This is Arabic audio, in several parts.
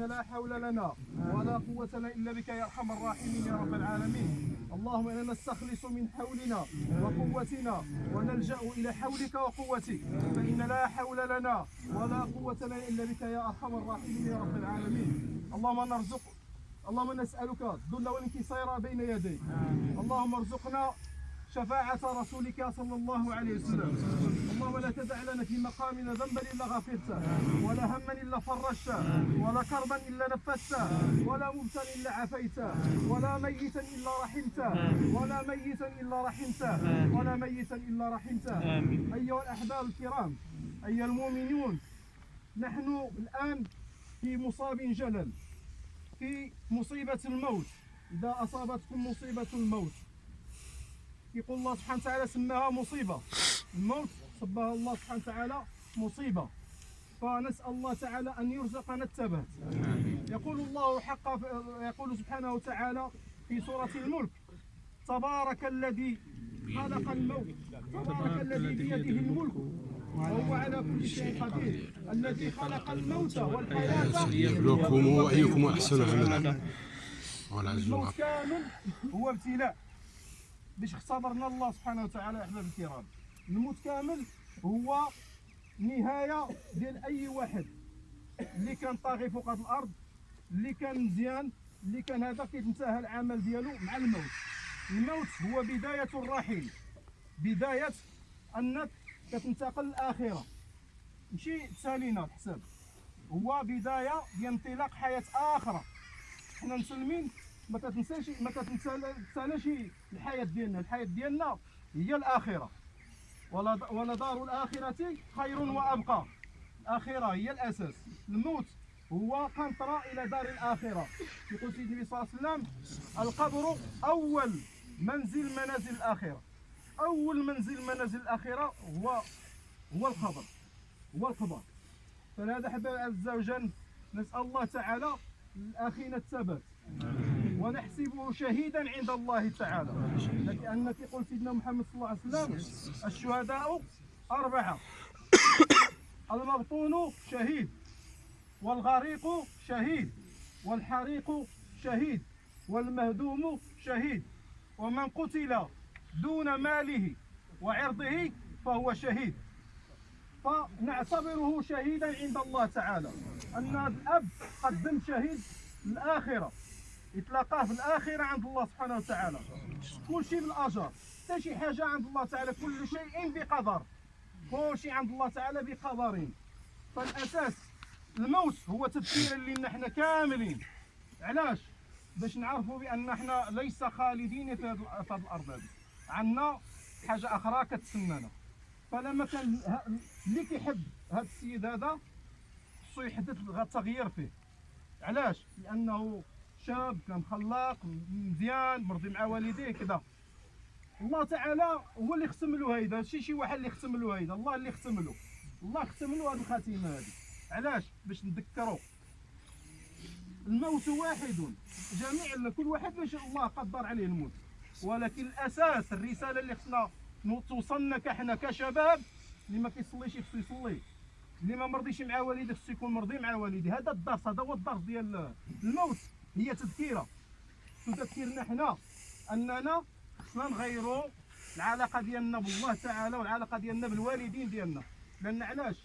إن لا حول لنا ولا قوة إلا بك يا أرحم الراحمين يا رب العالمين. اللهم إنا نستخلص من حولنا وقوتنا ونلجأ إلى حولك وقوتك. فإن لا حول لنا ولا قوة إلا بك يا أرحم الراحمين يا رب العالمين. اللهم نرزق اللهم نسألك الذل والانكسار بين يديك. اللهم ارزقنا شفاعة رسولك صلى الله عليه وسلم. اللهم لا تدع لنا في مقامنا ذنبا إلا غفرته ولا هما إلا فرجته ولا كربا إلا نفسته ولا مبتلا إلا عافيته ولا ميتا إلا رحمته ولا ميتا إلا رحمته ولا ميتا إلا رحمته. أيها الأحباب الكرام أيها المؤمنون نحن الآن في مصاب جلل في مصيبة الموت. إذا أصابتكم مصيبة الموت يقول الله سبحانه وتعالى سماها مصيبة. الموت سماها الله سبحانه وتعالى مصيبة. فنسأل الله تعالى أن يرزقنا الثبات يقول الله حق يقول سبحانه وتعالى في سورة الملك تبارك الذي خلق الموت تبارك الذي بيده الملك. وهو على كل شيء قدير. الذي خلق الموت والحياة. يبلوكم أيكم أحسن عملا الموت كامل هو ابتلاء. باش اختبرنا الله سبحانه وتعالى أحباب الكرام. الموت كامل هو نهاية ديال أي واحد. اللي كان طاغي فوق هذه الأرض اللي كان مزيان اللي كان هذا كيتنتهى العمل ديالو مع الموت. الموت هو بداية الرحيل. بداية أنك كتنتقل للآخرة. ماشي تسالينا الحساب هو بداية ديال انطلاق حياة أخرى حنا مسلمين ما كتنساش ما كتنسالاش الحياة ديالنا. الحياة ديالنا هي الآخرة. ولا ولا دار الآخرة خير وأبقى. الآخرة هي الأساس. الموت هو قنطرة إلى دار الآخرة. يقول سيدنا النبي صلى الله عليه وسلم القبر أول منزل منازل الآخرة. أول منزل منازل الآخرة هو هو القبر. هو القبر. فلهذا حبايبي عز وجل نسأل الله تعالى لاخينا الثبات. ونحسبه شهيدا عند الله تعالى. لأن يقول سيدنا محمد صلى الله عليه وسلم. الشهداء أربعة. المبطون شهيد والغريق شهيد والحريق شهيد والمهدوم شهيد. ومن قتل دون ماله وعرضه فهو شهيد. فنعتبره شهيدا عند الله تعالى. أن الأب قدم شهيد الآخرة. يتلاقاه في الآخرة عند الله سبحانه وتعالى. كل شيء بالأجر. حتى شي حاجة عند الله تعالى كل شيء بقدر. كل شيء عند الله تعالى بقدر فالأساس الموت هو تذكير لنا إحنا كاملين. علاش؟ باش نعرفوا بأن إحنا ليس خالدين في هذه الأرض هذه. عندنا حاجة أخرى كتسنانا فلما كان اللي كيحب هذا السيد هذا خصو يحدث غا التغيير فيه. علاش؟ لأنه شاب كان خلاق مزيان مرضي مع والديه كذا. الله تعالى هو اللي ختم له هيدا ماشي شي واحد اللي ختم له هيدا الله اللي ختم له. الله ختم له هذه الخاتمه هذه علاش؟ باش نذكروا الموت واحد جميع كل واحد باش الله قدر عليه الموت. ولكن الأساس الرسالة اللي خصنا توصلنا كحنا كشباب اللي ما كيصليش خصو يصلي. اللي ما مرضيش مع والديه خصو يكون مرضي مع والديه هذا الدرس هذا هو الدرس ديال الموت. هي تذكيرة. تذكرنا حنا أننا خصنا نغيروا العلاقة ديالنا بالله تعالى والعلاقة ديالنا بالوالدين ديالنا. لأن علاش؟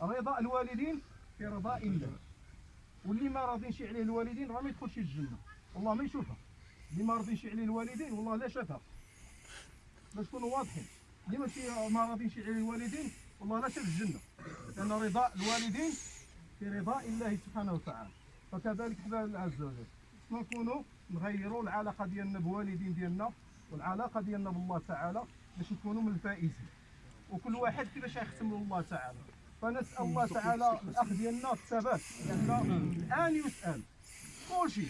رضا الوالدين في رضاء الله. واللي ما راضينش عليه الوالدين راه ما يدخلش الجنة. والله ما يشوفها. اللي ما راضينش عليه الوالدين والله لا شافها. باش نكونوا واضحين. اللي ماشي ما راضينش عليه الوالدين والله لا شاف الجنة. لأن رضاء الوالدين في رضاء الله سبحانه وتعالى. حنا الله عز وجل. نكونوا نغيروا العلاقة ديالنا بوالدين ديالنا والعلاقة ديالنا بالله تعالى باش نكونوا من الفائزين. وكل واحد كيفاش يختم له الله تعالى. فنسأل الله تعالى الأخ ديالنا الثبات. لأن الآن يسأل. كلشي.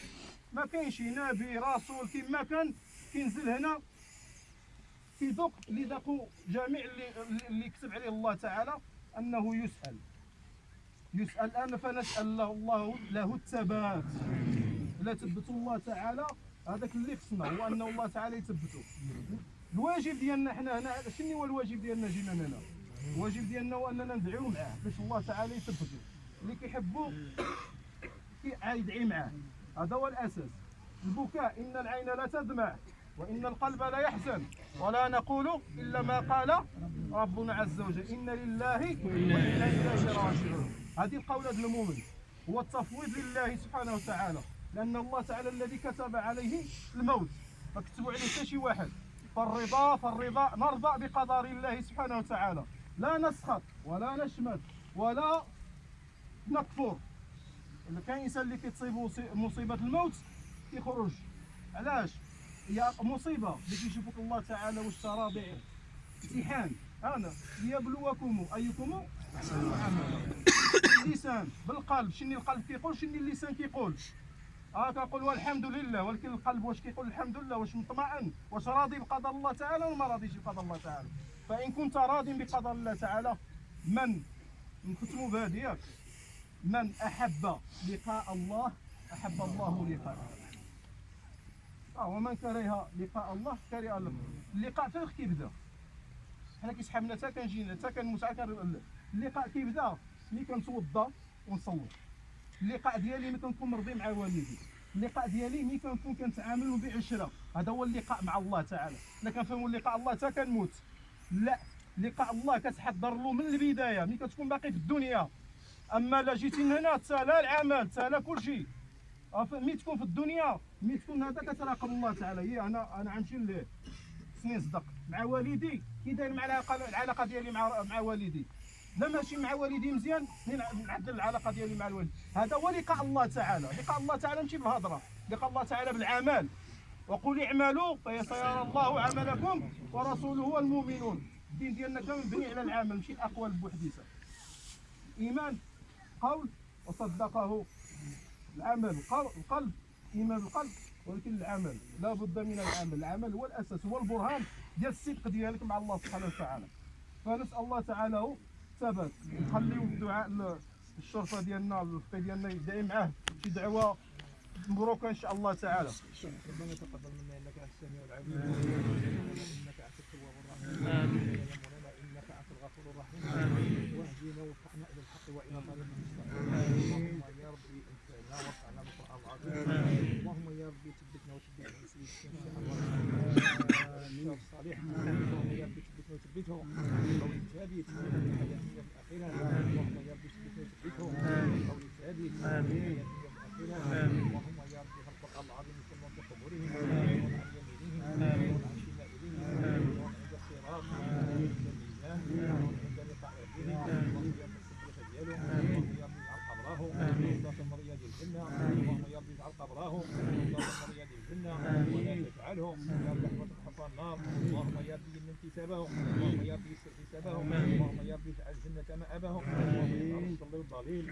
ما كاينش نبي رسول كما كان كينزل هنا كيذوق اللي ذاقوا جميع اللي اللي كتب عليه الله تعالى أنه يسأل. يسأل الان فنسأل له الله له الثبات. لا تثبتوا الله تعالى. هذاك اللي خصنا هو انه الله تعالى يثبتوا الواجب ديالنا حنا هنا شنو هو الواجب ديالنا جينا هنا الواجب ديالنا هو أننا ندعيو معاه باش الله تعالى يثبتو. اللي كيحبو كي يدعي معاه. هذا هو الأساس. البكاء إن العين لا تدمع. وإن القلب لا يحزن ولا نقول إلا ما قال ربنا عز وجل. إن لله وأنا إليه راجعون. هذه القولة المؤمن. هو التفويض لله سبحانه وتعالى. لأن الله تعالى الذي كتب عليه الموت. ما كتبوا عليه حتى شي واحد. فالرضا فالرضا نرضى بقدر الله سبحانه وتعالى. لا نسخط ولا نشمت ولا نكفر. كان إنسان اللي كتصيبه مصي- مصيبة الموت كيخرج علاش؟ هي مصيبة. اللي كيشوفك الله تعالى واش ترى امتحان أنا. ليبلوكم أيكم؟ احسن عملا اللسان. بالقلب. شنو القلب كيقول؟ شنو اللسان كيقول؟ آه كنقول والحمد لله. ولكن القلب واش كيقول الحمد لله؟ واش مطمئن؟ واش راضي بقدر الله تعالى ولا ما راضيش بقدر الله تعالى؟ فإن كنت راض بقدر الله تعالى من؟ نختموا بهذه من أحب لقاء الله أحب الله لقاءه. ومن كره لقاء الله كره الله اللقاء فين كيبدا. حنا كيسحبنا حتى كنجي حتى كنموت عا كن- اللقاء كيبدا ملي كنتوضا ونصلي اللقاء ديالي ملي كنكون مرضي مع والدي. اللقاء ديالي ملي كنكون كنتعامل بعشرة. هذا هو اللقاء مع الله تعالى. حنا كنفهموا اللقاء الله حتى كنموت. لا لقاء الله كتحضر له من البداية. ملي كتكون باقي في الدنيا. أما لا جيتي من هنا تسالى العمل تسالى كل ملي تكون في الدنيا ملي تكون هذا كتراقب الله تعالى هي أنا أنا غنمشي سنين صدق. مع والدي كي داير مع العلاقه العلاقة ديالي مع مع والدي. لا ماشي مع والدي مزيان نعدل العلاقة ديالي مع الوالد. هذا هو لقاء الله تعالى. لقاء الله تعالى ماشي بالهضره لقاء الله تعالى بالعمل. وقل اعملوا فسيرى الله عملكم ورسوله والمؤمنون. الدين ديالنا كامل مبني على العمل ماشي الأقوال بوحديتها. إيمان قول وصدقه. العمل القل- القلب إيمان القلب ولكن العمل لا بد من العمل. العمل هو الأساس هو البرهان ديال الصدق ديالك مع الله سبحانه وتعالى. فنسأل الله تعالى هو ثبات نخليو الدعاء الشرطة ديالنا الفقيه ديالنا يدعي معاه شي دعوة مبروكة إن شاء الله تعالى. ربنا تقبل منا إنك السميع العليم انك انت التواب الرحيم يا مولانا انك انت الغفور الرحيم واهدنا وفقنا إلى الحق والى طريق المستقيم اللهم يا ربي انفعنا وارفعنا بالقران العظيم اللهم يا ربي ثبتنا وثبت المسلمين الصالح اللهم يا ربي ثبتنا وثبته قول ثابت في حياتنا في الاخره اللهم يا ربي ثبتنا وثبته قول ثابت في حياتنا في الاخره اللهم يا ربي في القران العظيم كما في قبورهم وعن يمينهم وعن شمائلهم وعن عند الصراط وعن الميزان وعند لقاء ربهم اللهم يا رب السكرة ديالهم اللهم يا رب اجعل قبره روضة من رياض الجنة اللهم يا رب اجعل قبره كتابهم اللهم يا رب يسر حسابهم اللهم يا رب اجعل الجنة مآبهم اللهم يا صل الضليل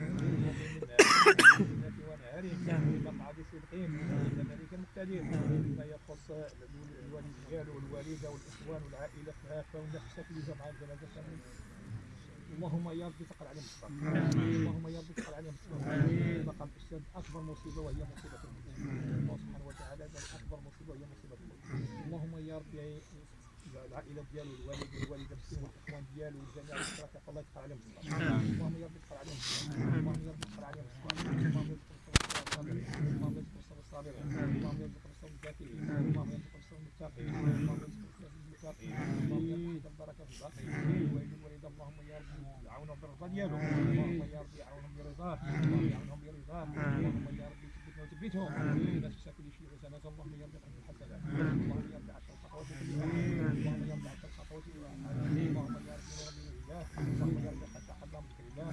ونهارهم مقعد صدقين عند ملك مقتدر فيما يخص الوالد ديالو والوالده والاخوان والعائله كافه والنفس في جمع الجنازه كامل اللهم يا رب تقل عليهم الصبر. اللهم يا رب تقل عليهم الصبر. بقى الاستاذ اكبر مصيبه وهي مصيبه المسلمين قال اكبر مصيبه وهي مصيبه المسلمين اللهم يا رب العائله ديالو الوالد والوالده المسلمين والاخوان ديالو والجميع الاشراك الله يتقل عليهم اللهم يا رب تقل عليهم اللهم يا رب تقل عليهم اللهم يرزق الصابرين اللهم يرزق الصابرين اللهم يرزق الذاكرين اللهم يرزق المتقين اللهم يرزق المتقين اللهم يرزق البركه في الباقي ويجب الوليد اللهم يا رب يعاونهم بالرضا ديالو اللهم يا رب يعاونهم برضاه اللهم يعاونهم برضاه اللهم يا رب وثبتهم لا تنسى كل شيء حسنات اللهم يا رب اجعل الحسنات اللهم يا رب عشر خطوات اللهم يا رب عشر خطوات اللهم نور من الله اللهم رب حتى حرم ذكر الله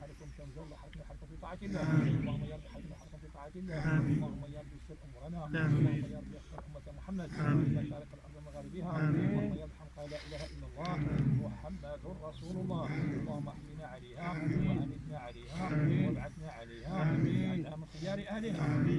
حركم تنزل حركنا حركم في طاعه الله اللهم رب حركنا حركم في طاعه الله اللهم رب يسر امورنا اللهم رب يختار امه محمد مشارق الأرض ومغاربها اللهم يا رب لا اله الا الله محمد رسول الله اللهم احينا عليها وامتنا عليها من خيار